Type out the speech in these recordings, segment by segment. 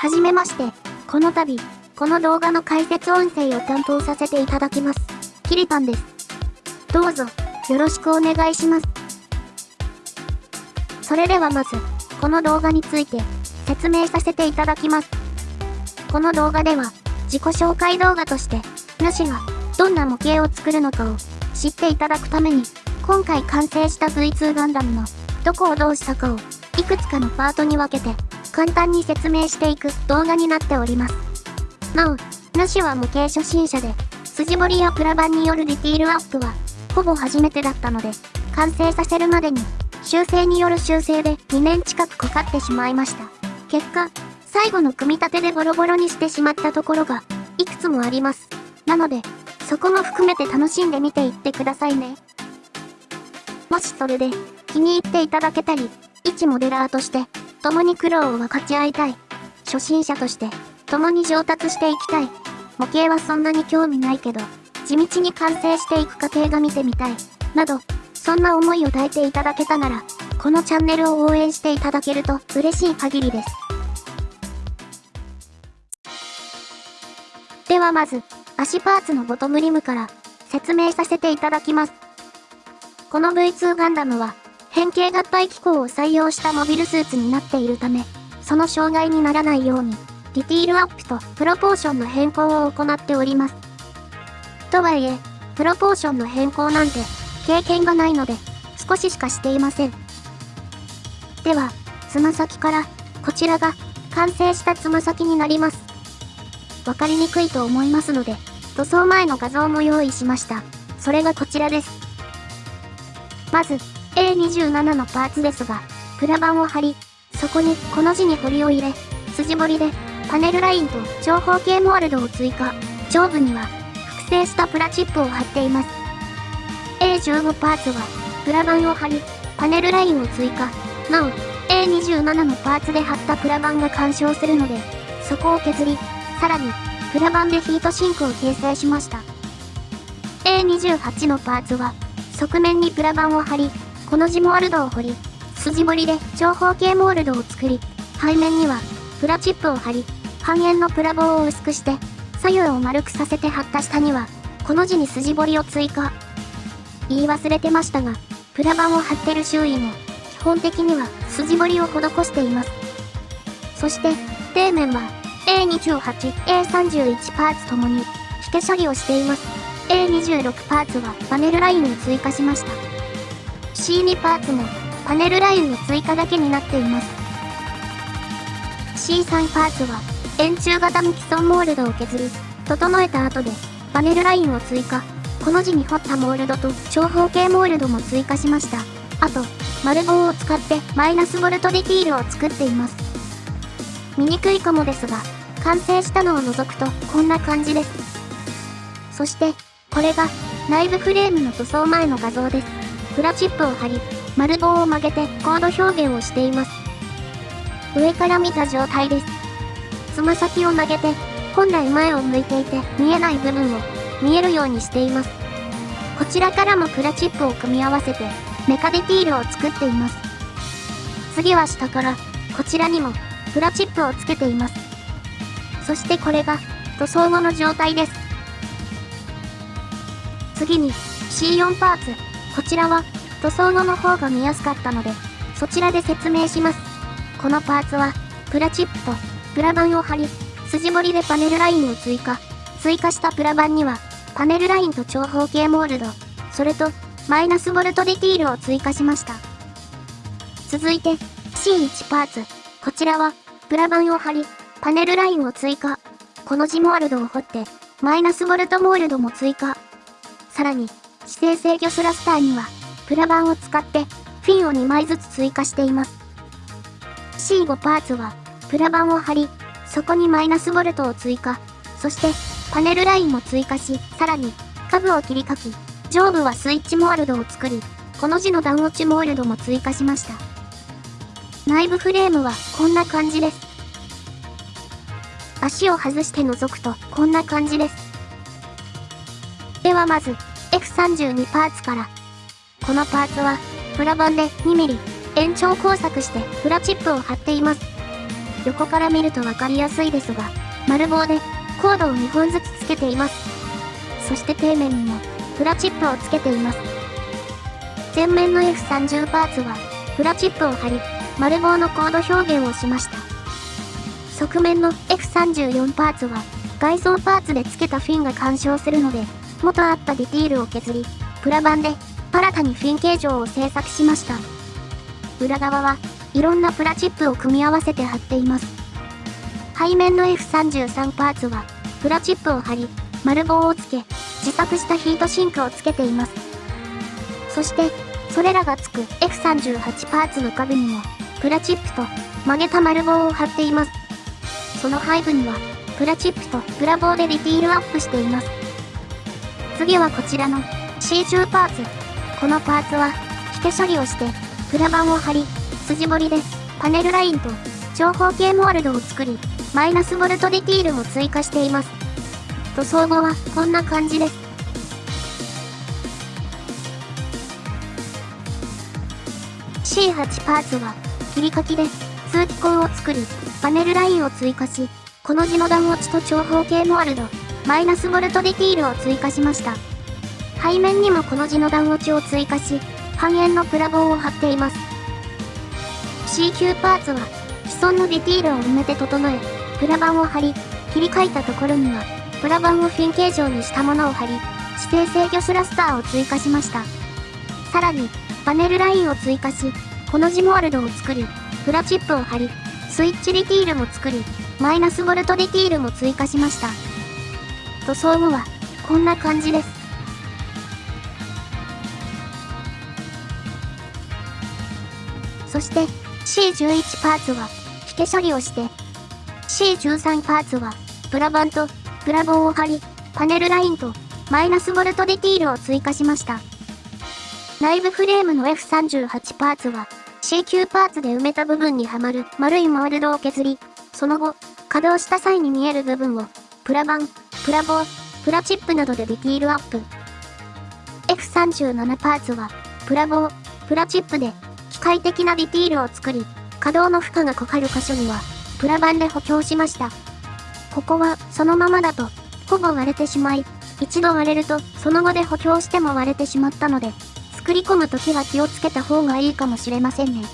はじめまして。この度、この動画の解説音声を担当させていただきます。キリパンです。どうぞ、よろしくお願いします。それではまず、この動画について、説明させていただきます。この動画では、自己紹介動画として、主が、どんな模型を作るのかを、知っていただくために、今回完成した V2 ガンダムの、どこをどうしたかを、いくつかのパートに分けて、簡単に説明していく動画になっております。なお、主は模型初心者で、筋彫りやプラ板によるディティールアップは、ほぼ初めてだったので、完成させるまでに、修正による修正で2年近くかかってしまいました。結果、最後の組み立てでボロボロにしてしまったところが、いくつもあります。なので、そこも含めて楽しんでみていってくださいね。もしそれで、気に入っていただけたり、一モデラーとして、共に苦労を分かち合いたい。初心者として、共に上達していきたい。模型はそんなに興味ないけど、地道に完成していく過程が見てみたい。など、そんな思いを抱いていただけたなら、このチャンネルを応援していただけると嬉しい限りです。ではまず、足パーツのボトムリムから説明させていただきます。この V2 ガンダムは、変形合体機構を採用したモビルスーツになっているため、その障害にならないように、ディティールアップとプロポーションの変更を行っております。とはいえ、プロポーションの変更なんて経験がないので、少ししかしていません。では、つま先から、こちらが完成したつま先になります。わかりにくいと思いますので、塗装前の画像も用意しました。それがこちらです。まず、A27 のパーツですが、プラ板を貼り、そこにこの字に彫りを入れ、筋彫りで、パネルラインと長方形モールドを追加。上部には、複製したプラチップを貼っています。A15 パーツは、プラ板を貼り、パネルラインを追加。なお、A27 のパーツで貼ったプラ板が干渉するので、そこを削り、さらに、プラ板でヒートシンクを形成しました。A28 のパーツは、側面にプラ板を貼り、この字モールドを彫り、筋彫りで長方形モールドを作り、背面にはプラチップを貼り、半円のプラ棒を薄くして、左右を丸くさせて貼った下には、この字に筋彫りを追加。言い忘れてましたが、プラ板を貼ってる周囲も、基本的には筋彫りを施しています。そして、底面は A28、A31 パーツともに、引け処理をしています。A26 パーツはパネルラインを追加しました。C2 パーツもパネルラインの追加だけになっています。C3 パーツは円柱型の既存モールドを削り、整えた後でパネルラインを追加。この字に彫ったモールドと長方形モールドも追加しました。あと、丸棒を使ってマイナスボルトディティールを作っています。見にくいかもですが、完成したのを除くとこんな感じです。そして、これが内部フレームの塗装前の画像です。プラチップを貼り、丸棒を曲げてコード表現をしています。上から見た状態です。つま先を曲げて、本来前を向いていて見えない部分を見えるようにしています。こちらからもプラチップを組み合わせて、メカディティールを作っています。次は下から、こちらにも、プラチップをつけています。そしてこれが、塗装後の状態です。次に、C4 パーツ。こちらは塗装後の方が見やすかったので、そちらで説明します。このパーツは、プラチップとプラ板を貼り、筋彫りでパネルラインを追加。追加したプラ板には、パネルラインと長方形モールド、それと、マイナスボルトディティールを追加しました。続いて、C1 パーツ。こちらは、プラ板を貼り、パネルラインを追加。この字モールドを彫って、マイナスボルトモールドも追加。さらに、指定制御スラスターには、プラ板を使って、フィンを2枚ずつ追加しています。C5 パーツは、プラ板を貼り、そこにマイナスボルトを追加。そして、パネルラインも追加し、さらに、下部を切り欠き、上部はスイッチモールドを作り、この字の段落ちモールドも追加しました。内部フレームはこんな感じです。足を外して覗くとこんな感じです。ではまず、F32 パーツから。このパーツは、プラ板で 2mm、延長工作してプラチップを貼っています。横から見るとわかりやすいですが、丸棒でコードを2本ずつつけています。そして底面にもプラチップをつけています。前面の F30 パーツはプラチップを貼り、丸棒のコード表現をしました。側面の F34 パーツは外装パーツで付けたフィンが干渉するので、元あったディティールを削り、プラ板で新たにフィン形状を製作しました。裏側はいろんなプラチップを組み合わせて貼っています。背面の F33 パーツは、プラチップを貼り、丸棒をつけ、自作したヒートシンクをつけています。そして、それらがつく F38 パーツの壁にも、プラチップと曲げた丸棒を貼っています。その背部には、プラチップとプラ棒でディティールアップしています。次はこちらの C10 パーツ。このパーツは、引け処理をして、プラ板を貼り、筋彫りで、パネルラインと長方形モールドを作り、マイナスボルトディティールも追加しています。塗装後はこんな感じです。C8 パーツは、切り欠きで通気口を作り、パネルラインを追加し、この字の段落ちと長方形モールド、マイナスボルトディティールを追加しました。背面にもこの字の段落ちを追加し、半円のプラ棒を貼っています。C9 パーツは、既存のディティールを埋めて整え、プラ板を貼り、切り替えたところには、プラ板をフィン形状にしたものを貼り、指定制御スラスターを追加しました。さらに、パネルラインを追加し、この字モールドを作り、プラチップを貼り、スイッチディティールも作り、マイナスボルトディティールも追加しました。塗装後は、こんな感じです。そして、C11 パーツは、引け処理をして、C13 パーツは、プラ板と、プラ棒を貼り、パネルラインと、マイナスボルトディティールを追加しました。内部フレームの F38 パーツは、C9 パーツで埋めた部分にはまる丸いモールドを削り、その後、稼働した際に見える部分を、プラ板、プラ棒、プラチップなどでディティールアップ。F37 パーツは、プラ棒、プラチップで、機械的なディティールを作り、稼働の負荷がかかる箇所には、プラ板で補強しました。ここは、そのままだと、ほぼ割れてしまい、一度割れると、その後で補強しても割れてしまったので、作り込むときは気をつけた方がいいかもしれませんね。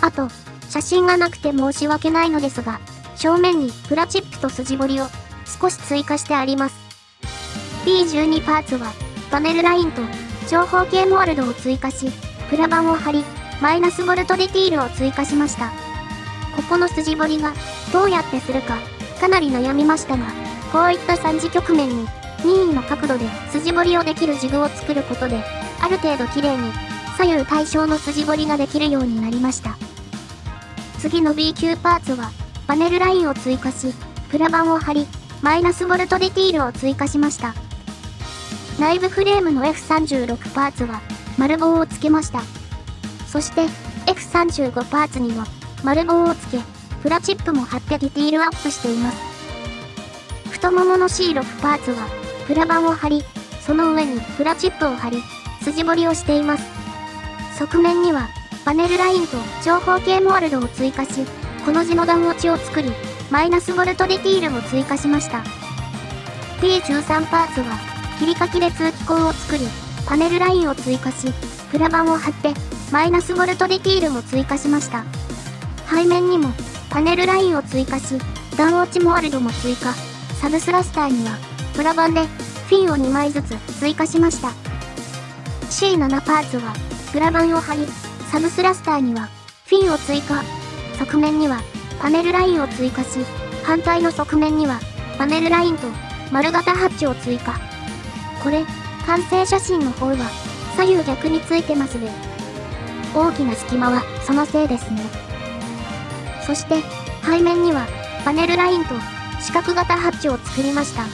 あと、写真がなくて申し訳ないのですが、正面にプラチップと筋彫りを少し追加してあります。B12 パーツはパネルラインと長方形モールドを追加し、プラ板を貼り、マイナスボルトディティールを追加しました。ここの筋彫りがどうやってするかかなり悩みましたが、こういった3次局面に任意の角度で筋彫りをできるジグを作ることで、ある程度綺麗に左右対称の筋彫りができるようになりました。次の B 級パーツはパネルラインを追加し、プラ板を貼り、マイナスボルトディティールを追加しました。内部フレームの F36 パーツは丸棒をつけました。そして F35 パーツには丸棒をつけ、プラチップも貼ってディティールアップしています。太ももの C6 パーツはプラ板を貼り、その上にプラチップを貼り、筋彫りをしています。側面にはパネルラインと長方形モールドを追加し、この字の段落ちを作り、マイナスボルトディティールも追加しました。P13 パーツは、切り欠きで通気口を作り、パネルラインを追加し、プラ板を貼って、マイナスボルトディティールも追加しました。背面にも、パネルラインを追加し、段落ちモールドも追加。サブスラスターには、プラ板で、フィンを2枚ずつ追加しました。C7 パーツは、プラ板を貼り、サブスラスターには、フィンを追加。側面にはパネルラインを追加し、反対の側面にはパネルラインと丸型ハッチを追加。これ、完成写真の方は左右逆についてますね。大きな隙間はそのせいですね。そして、背面にはパネルラインと四角型ハッチを作りました。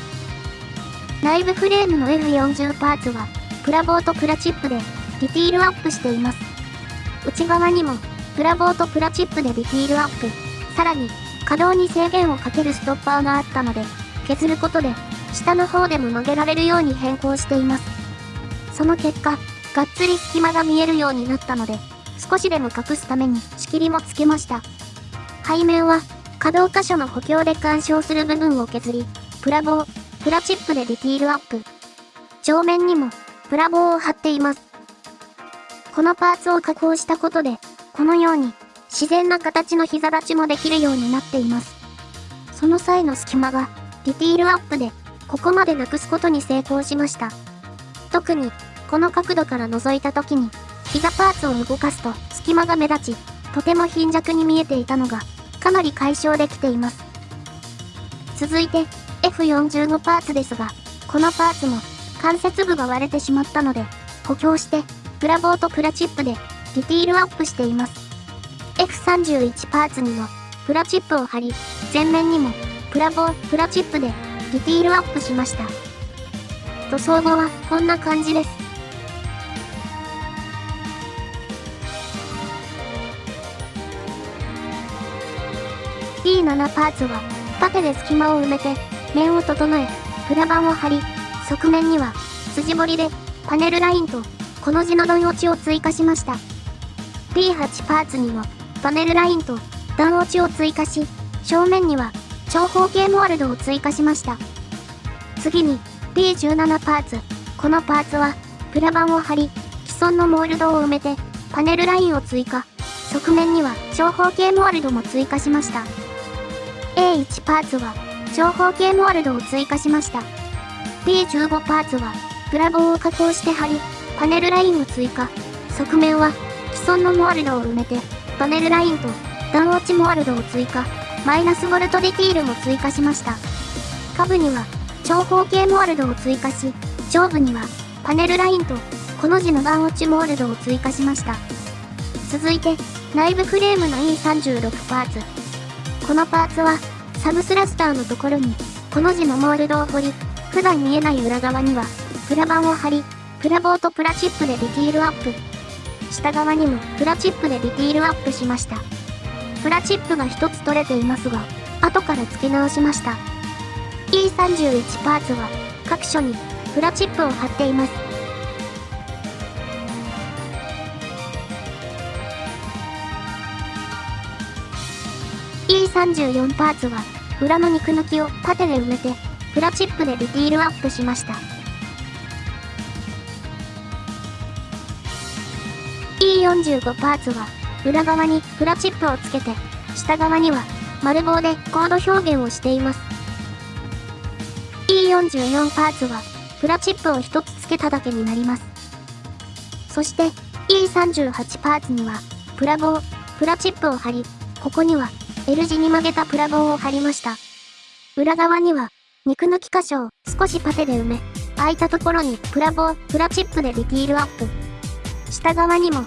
内部フレームの F40 パーツは、プラボーとプラチップでディティールアップしています。内側にもプラボーとプラチップでディティールアップ。さらに、稼働に制限をかけるストッパーがあったので、削ることで、下の方でも曲げられるように変更しています。その結果、がっつり隙間が見えるようになったので、少しでも隠すために仕切りもつけました。背面は、可動箇所の補強で干渉する部分を削り、プラ棒、プラチップでディティールアップ。上面にも、プラ棒を貼っています。このパーツを加工したことで、このように、自然な形の膝立ちもできるようになっています。その際の隙間が、ディティールアップで、ここまでなくすことに成功しました。特に、この角度から覗いた時に、膝パーツを動かすと隙間が目立ち、とても貧弱に見えていたのが、かなり解消できています。続いて、F45 パーツですが、このパーツも、関節部が割れてしまったので、補強して、プラボーとプラチップで、ディティールアップしています。F31 パーツにも、プラチップを貼り、前面にも、プラボー、プラチップで、ディティールアップしました。塗装後は、こんな感じです。P7 パーツは、パテで隙間を埋めて、面を整え、プラ板を貼り、側面には、筋彫りで、パネルラインと、この字の段落ちを追加しました。P8 パーツにも、パネルラインと、段落ちを追加し、正面には、長方形モールドを追加しました。次に、P17 パーツ。このパーツは、プラ板を貼り、既存のモールドを埋めて、パネルラインを追加。側面には長方形モールドも追加しました。A1 パーツは長方形モールドを追加しました。B15 パーツはプラ棒を加工して貼り、パネルラインを追加。側面は既存のモールドを埋めて、パネルラインと段落ちモールドを追加。マイナスボルトディティールも追加しました。下部には長方形モールドを追加し、上部にはパネルラインとこの字の段落ちモールドを追加しました。続いて、内部フレームの E36 パーツ。このパーツは、サブスラスターのところに、この字のモールドを彫り、普段見えない裏側には、プラ板を貼り、プラボーとプラチップでディティールアップ。下側にもプラチップでディティールアップしました。プラチップが一つ取れていますが、後から付け直しました。E31 パーツは、各所にプラチップを貼っています。E34 パーツは、裏の肉抜きを縦で埋めて、プラチップでディティールアップしました。E45 パーツは、裏側にプラチップをつけて、下側には丸棒でコード表現をしています。E44 パーツは、プラチップを1つつけただけになります。そして、E38 パーツには、プラ棒、プラチップを貼り、ここには L 字に曲げたプラ棒を貼りました。裏側には、肉抜き箇所を少しパテで埋め、空いたところにプラ棒、プラチップでディティールアップ。下側にも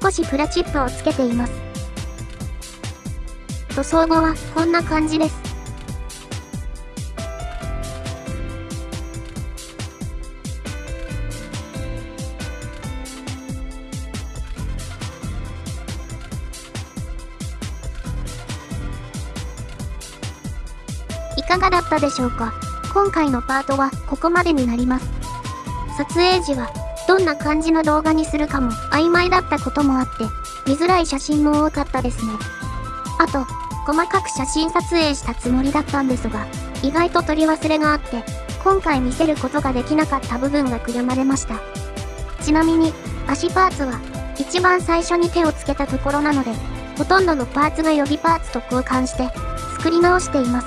少しプラチップをつけています。塗装後はこんな感じです。いかがだったでしょうか？今回のパートはここまでになります。撮影時はどんな感じの動画にするかも曖昧だったこともあって、見づらい写真も多かったですね。あと、細かく写真撮影したつもりだったんですが、意外と取り忘れがあって、今回見せることができなかった部分が悔やまれました。ちなみに、足パーツは、一番最初に手をつけたところなので、ほとんどのパーツが予備パーツと交換して、作り直しています。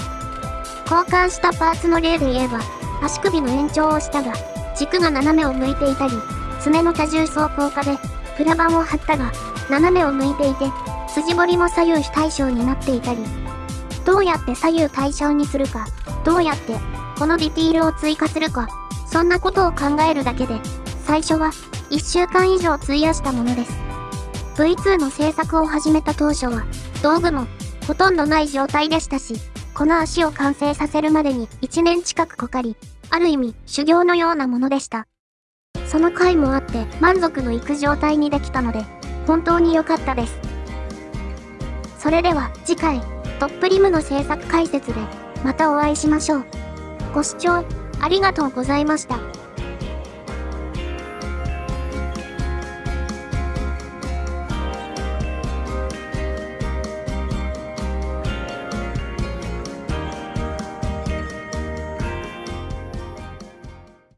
交換したパーツの例で言えば、足首の延長をしたが、軸が斜めを向いていたり、爪の多重走行化で、プラ板を貼ったが、斜めを向いていて、筋彫りも左右非対称になっていたり、どうやって左右対称にするか、どうやってこのディティールを追加するか、そんなことを考えるだけで、最初は1週間以上費やしたものです。V2 の制作を始めた当初は、道具もほとんどない状態でしたし、この足を完成させるまでに1年近くかかり、ある意味修行のようなものでした。その回もあって満足のいく状態にできたので、本当に良かったです。それでは次回、トップリムの制作解説でまたお会いしましょう。ご視聴ありがとうございました。